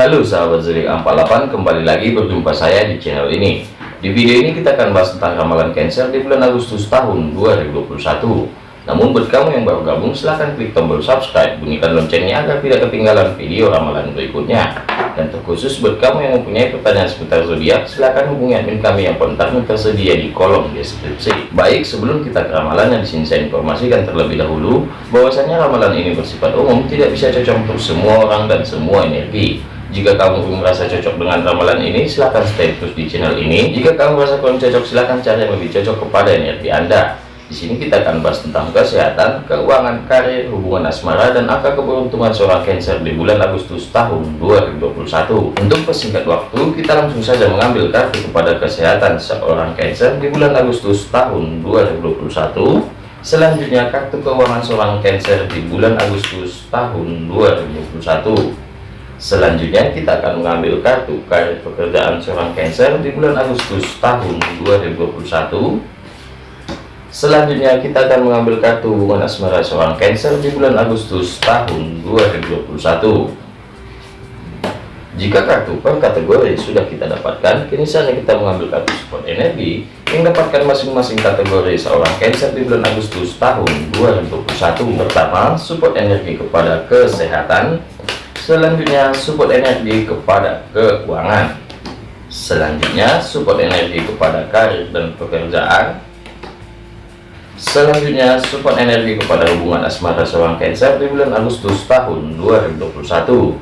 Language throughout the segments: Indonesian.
Halo sahabat zodiak 48 kembali lagi berjumpa saya di channel ini. Di video ini kita akan bahas tentang ramalan Cancer di bulan Agustus tahun 2021 namun buat kamu yang baru gabung silahkan klik tombol subscribe bunyikan loncengnya agar tidak ketinggalan video ramalan berikutnya. Dan terkhusus buat kamu yang mempunyai pertanyaan seputar zodiak silahkan hubungi admin kami yang kontaknya tersedia di kolom deskripsi. Baik sebelum kita ke ramalan yang di sini saya informasikan terlebih dahulu bahwasanya ramalan ini bersifat umum tidak bisa cocok untuk semua orang dan semua energi jika kamu merasa cocok dengan ramalan ini, silahkan stay terus di channel ini. Jika kamu merasa kurang cocok, silahkan cari yang lebih cocok kepada energi Anda. Di sini kita akan bahas tentang kesehatan, keuangan, karir, hubungan asmara, dan angka keberuntungan seorang Cancer di bulan Agustus tahun 2021. Untuk persingkat waktu, kita langsung saja mengambil kartu kepada kesehatan seorang Cancer di bulan Agustus tahun 2021. Selanjutnya kartu keuangan seorang Cancer di bulan Agustus tahun 2021. Selanjutnya kita akan mengambil kartu karir pekerjaan seorang Cancer di bulan Agustus tahun 2021. Selanjutnya kita akan mengambil kartu hubungan asmara seorang Cancer di bulan Agustus tahun 2021. Jika kartu per kategori sudah kita dapatkan, kini saatnya kita mengambil kartu support energi yang dapatkan masing-masing kategori seorang Cancer di bulan Agustus tahun 2021. Pertama, support energi kepada kesehatan, Selanjutnya support energi kepada keuangan. Selanjutnya support energi kepada karir dan pekerjaan. Selanjutnya support energi kepada hubungan asmara seorang Cancer di bulan Agustus tahun 2021.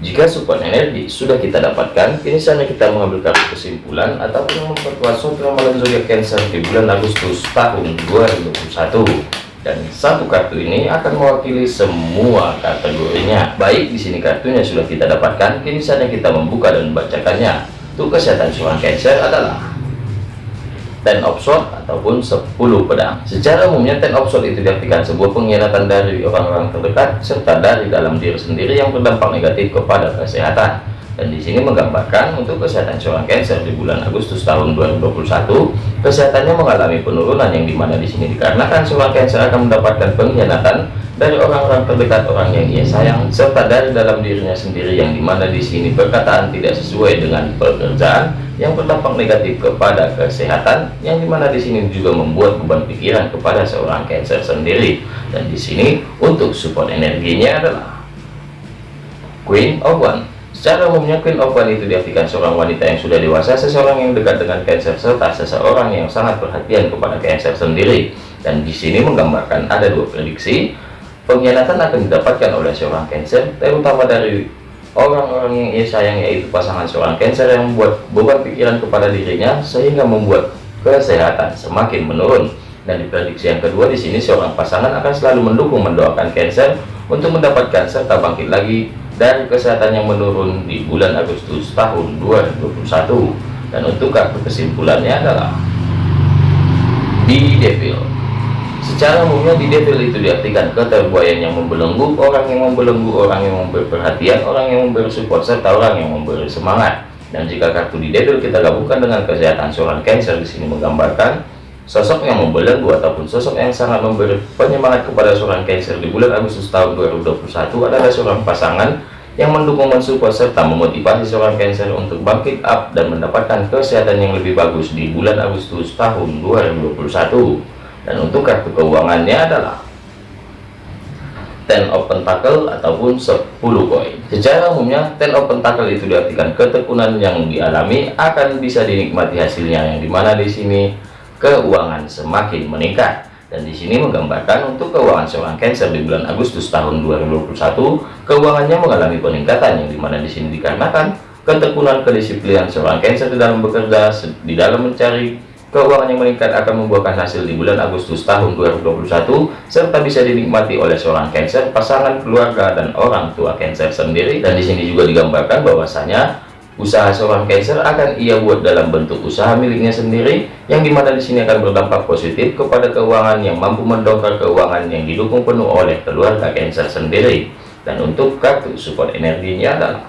Jika support energi sudah kita dapatkan, kini saatnya kita mengambil kartu kesimpulan ataupun memperkuat suatu ramalan zodiak Cancer di bulan Agustus tahun 2021 dan satu kartu ini akan mewakili semua kategorinya. Baik di sini kartunya sudah kita dapatkan. Kini saatnya kita membuka dan membacakannya. Untuk kesehatan seorang Cancer adalah ten of sword ataupun 10 pedang. Secara umumnya ten of sword itu diartikan sebuah pengkhianatan dari orang-orang terdekat serta dari dalam diri sendiri yang berdampak negatif kepada kesehatan dan di sini menggambarkan untuk kesehatan seorang Cancer di bulan Agustus tahun 2021 kesehatannya mengalami penurunan yang di mana di sini dikarenakan seorang Cancer akan mendapatkan pengkhianatan dari orang-orang terdekat orang yang ia sayang serta dari dalam dirinya sendiri yang di mana di sini perkataan tidak sesuai dengan pekerjaan yang berdampak negatif kepada kesehatan yang di mana di sini juga membuat beban pikiran kepada seorang Cancer sendiri. Dan di sini untuk support energinya adalah Queen of One Secara umumnya Queen of One itu diartikan seorang wanita yang sudah dewasa, seseorang yang dekat dengan Cancer serta seseorang yang sangat perhatian kepada Cancer sendiri. Dan di sini menggambarkan ada dua prediksi pengkhianatan akan didapatkan oleh seorang Cancer, terutama dari orang-orang yang ia sayang yaitu pasangan seorang Cancer yang membuat beban pikiran kepada dirinya sehingga membuat kesehatan semakin menurun. Dan di prediksi yang kedua di sini seorang pasangan akan selalu mendukung mendoakan Cancer untuk mendapatkan serta bangkit lagi dan kesehatan yang menurun di bulan Agustus tahun 2021 dan untuk kartu kesimpulannya adalah di devil. Secara umumnya di devil itu diartikan keterbuayan yang membelenggu orang yang membelenggu orang yang memberi perhatian orang yang memberi support serta orang yang memberi semangat. Dan jika kartu di devil kita gabungkan dengan kesehatan seorang cancer di sini menggambarkan Sosok yang membelenggu ataupun sosok yang sangat memberi penyemangat kepada seorang Cancer di bulan Agustus tahun 2021 adalah seorang pasangan yang mendukung mensupport serta memotivasi seorang Cancer untuk bangkit up dan mendapatkan kesehatan yang lebih bagus di bulan Agustus tahun 2021. Dan untuk kartu keuangannya adalah Ten of Pentacle ataupun 10 koin. Secara umumnya Ten of Pentacle itu diartikan ketekunan yang dialami akan bisa dinikmati hasilnya yang di mana di sini keuangan semakin meningkat. Dan di sini menggambarkan untuk keuangan seorang Cancer di bulan Agustus tahun 2021 keuangannya mengalami peningkatan yang di mana di sini dikarenakan ketekunan kedisiplinan seorang Cancer di dalam bekerja di dalam mencari keuangan yang meningkat akan membuahkan hasil di bulan Agustus tahun 2021 serta bisa dinikmati oleh seorang Cancer pasangan keluarga dan orang tua Cancer sendiri. Dan di sini juga digambarkan bahwasanya Usaha seorang Cancer akan ia buat dalam bentuk usaha miliknya sendiri, yang di mana di sini akan berdampak positif kepada keuangan yang mampu mendongkrak keuangan yang didukung penuh oleh keluarga Cancer sendiri. Dan untuk kartu support energinya adalah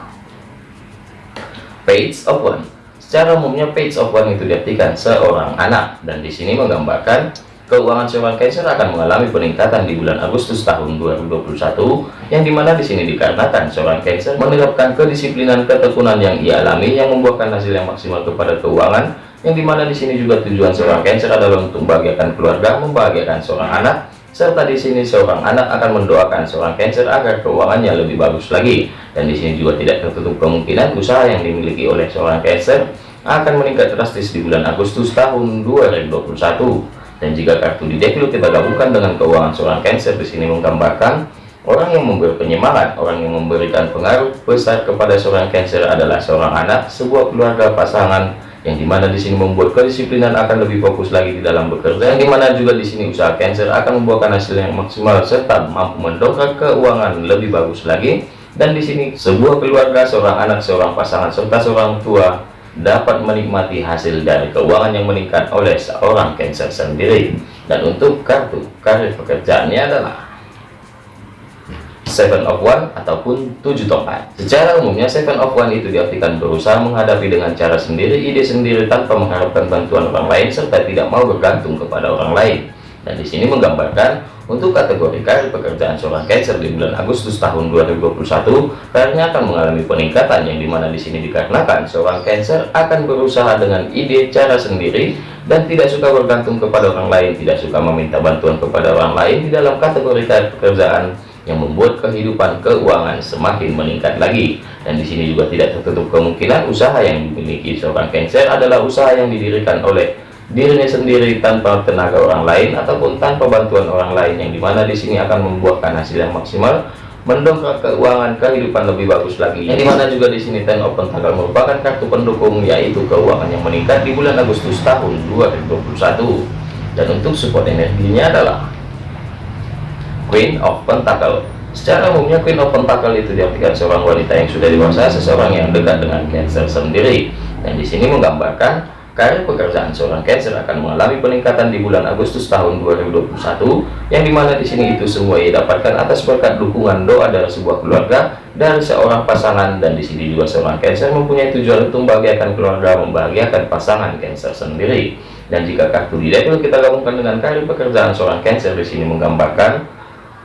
Page of One. Secara umumnya Page of One itu diartikan seorang anak, dan di sini menggambarkan keuangan seorang Cancer akan mengalami peningkatan di bulan Agustus tahun 2021 yang di mana di sini dikarenakan seorang Cancer menerapkan kedisiplinan ketekunan yang ia alami yang membuahkan hasil yang maksimal kepada keuangan yang di mana di sini juga tujuan seorang Cancer adalah untuk membahagiakan keluarga, membahagiakan seorang anak serta di sini seorang anak akan mendoakan seorang Cancer agar keuangannya lebih bagus lagi. Dan di sini juga tidak tertutup kemungkinan usaha yang dimiliki oleh seorang Cancer akan meningkat drastis di bulan Agustus tahun 2021 dan jika kartu di deck kita gabungkan dengan keuangan seorang Cancer di sini menggambarkan orang yang memberi penyemangat, orang yang memberikan pengaruh besar kepada seorang Cancer adalah seorang anak, sebuah keluarga pasangan yang di mana di sini membuat kedisiplinan akan lebih fokus lagi di dalam bekerja yang di mana juga di sini usaha Cancer akan membuahkan hasil yang maksimal serta mampu mendongkrak keuangan lebih bagus lagi. Dan di sini sebuah keluarga seorang anak seorang pasangan serta seorang tua dapat menikmati hasil dari keuangan yang meningkat oleh seorang Cancer sendiri. Dan untuk kartu karir pekerjaannya adalah seven of one ataupun tujuh tongkat. Secara umumnya seven of one itu diartikan berusaha menghadapi dengan cara sendiri ide sendiri tanpa mengharapkan bantuan orang lain serta tidak mau bergantung kepada orang lain. Dan di sini menggambarkan untuk kategori karir pekerjaan seorang Cancer di bulan Agustus tahun 2021, karirnya akan mengalami peningkatan yang di mana di sini dikarenakan seorang Cancer akan berusaha dengan ide cara sendiri dan tidak suka bergantung kepada orang lain, tidak suka meminta bantuan kepada orang lain di dalam kategori karir pekerjaan yang membuat kehidupan keuangan semakin meningkat lagi. Dan di sini juga tidak tertutup kemungkinan usaha yang dimiliki seorang Cancer adalah usaha yang didirikan oleh dirinya sendiri tanpa tenaga orang lain ataupun tanpa bantuan orang lain yang di mana di sini akan membuahkan hasil yang maksimal mendongkrak keuangan kehidupan lebih bagus lagi. Yang di mana juga di sini ten open tanggal merupakan kartu pendukung yaitu keuangan yang meningkat di bulan Agustus tahun 2021 dan untuk support energinya adalah Queen of Pentacle secara umumnya Queen of Pentacle itu diartikan seorang wanita yang sudah dewasa seseorang yang dekat dengan Cancer sendiri. Dan di sini menggambarkan Karir pekerjaan seorang Cancer akan mengalami peningkatan di bulan Agustus tahun 2021, yang di mana di sini itu semua ia dapatkan atas berkat dukungan doa dari sebuah keluarga dari seorang pasangan dan di sini juga seorang Cancer mempunyai tujuan untuk membahagiakan keluarga, membahagiakan pasangan Cancer sendiri. Dan jika kartu di deck kita gabungkan dengan karir pekerjaan seorang Cancer di sini menggambarkan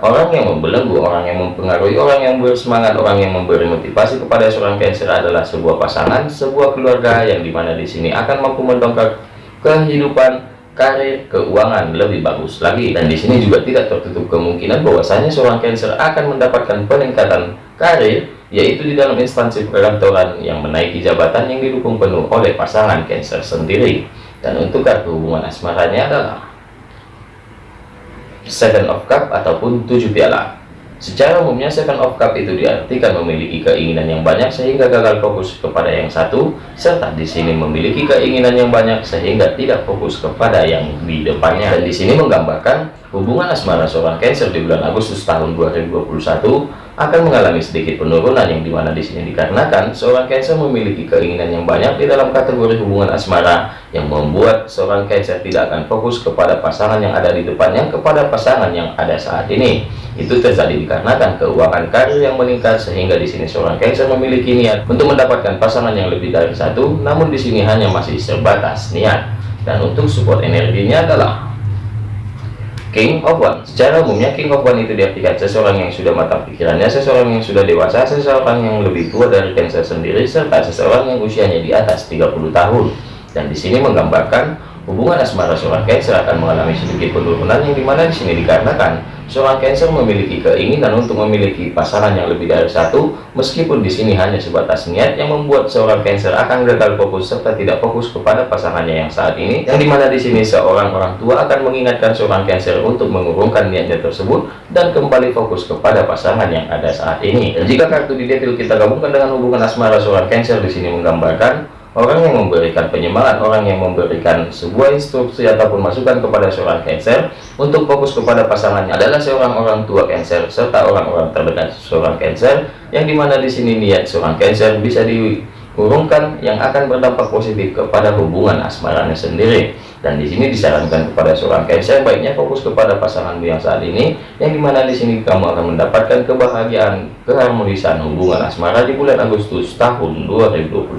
Orang yang membelenggu, orang yang mempengaruhi, orang yang bersemangat, orang yang memberi motivasi kepada seorang Cancer adalah sebuah pasangan, sebuah keluarga yang di mana di sini akan mampu mendongkrak kehidupan, karir, keuangan lebih bagus lagi. Dan di sini juga tidak tertutup kemungkinan bahwasanya seorang Cancer akan mendapatkan peningkatan karir, yaitu di dalam instansi perkantoran yang menaiki jabatan yang didukung penuh oleh pasangan Cancer sendiri. Dan untuk kartu hubungan asmaranya adalah Seven of Cup ataupun tujuh piala. Secara umumnya Seven of Cup itu diartikan memiliki keinginan yang banyak sehingga gagal fokus kepada yang satu, serta di sini memiliki keinginan yang banyak sehingga tidak fokus kepada yang di depannya. Dan di sini menggambarkan hubungan asmara seorang Cancer di bulan Agustus tahun 2021 akan mengalami sedikit penurunan yang di mana di sini dikarenakan seorang Cancer memiliki keinginan yang banyak di dalam kategori hubungan asmara yang membuat seorang Cancer tidak akan fokus kepada pasangan yang ada di depannya kepada pasangan yang ada saat ini. Itu terjadi dikarenakan keuangan karir yang meningkat sehingga di sini seorang Cancer memiliki niat untuk mendapatkan pasangan yang lebih dari satu namun di sini hanya masih sebatas niat. Dan untuk support energinya adalah King of One. Secara umumnya King of One itu diartikan seseorang yang sudah matang pikirannya seseorang yang sudah dewasa seseorang yang lebih tua dari Cancer sendiri serta seseorang yang usianya di atas 30 tahun. Dan di sini menggambarkan hubungan asmara seorang Cancer akan mengalami sedikit penurunan yang di mana di sini dikarenakan Seorang Cancer memiliki keinginan untuk memiliki pasangan yang lebih dari satu, meskipun di sini hanya sebatas niat yang membuat seorang Cancer akan gagal fokus serta tidak fokus kepada pasangannya yang saat ini. Yang di mana di sini seorang orang tua akan mengingatkan seorang Cancer untuk mengurungkan niatnya tersebut dan kembali fokus kepada pasangan yang ada saat ini. Dan jika kartu di detail kita gabungkan dengan hubungan asmara seorang Cancer di sini menggambarkan Orang yang memberikan penyemangat, orang yang memberikan sebuah instruksi ataupun masukan kepada seorang Cancer untuk fokus kepada pasangannya adalah seorang orang tua Cancer serta orang-orang terdekat seorang Cancer yang di mana di sini niat seorang Cancer bisa diurungkan yang akan berdampak positif kepada hubungan asmaranya sendiri. Dan di sini disarankan kepada seorang Cancer baiknya fokus kepada pasanganmu yang saat ini yang di mana di sini kamu akan mendapatkan kebahagiaan keharmonisan hubungan asmara di bulan Agustus tahun 2021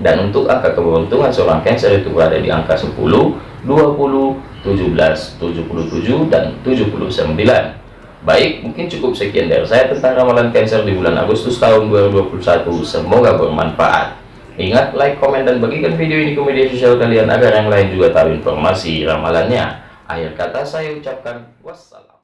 dan untuk angka keberuntungan seorang Cancer itu berada di angka 10 20 17 17, 77, dan 79. Baik, mungkin cukup sekian dari saya tentang ramalan Cancer di bulan Agustus tahun 2021. Semoga bermanfaat. Ingat, like, komen, dan bagikan video ini ke media sosial kalian agar yang lain juga tahu informasi ramalannya. Akhir kata saya ucapkan wassalam.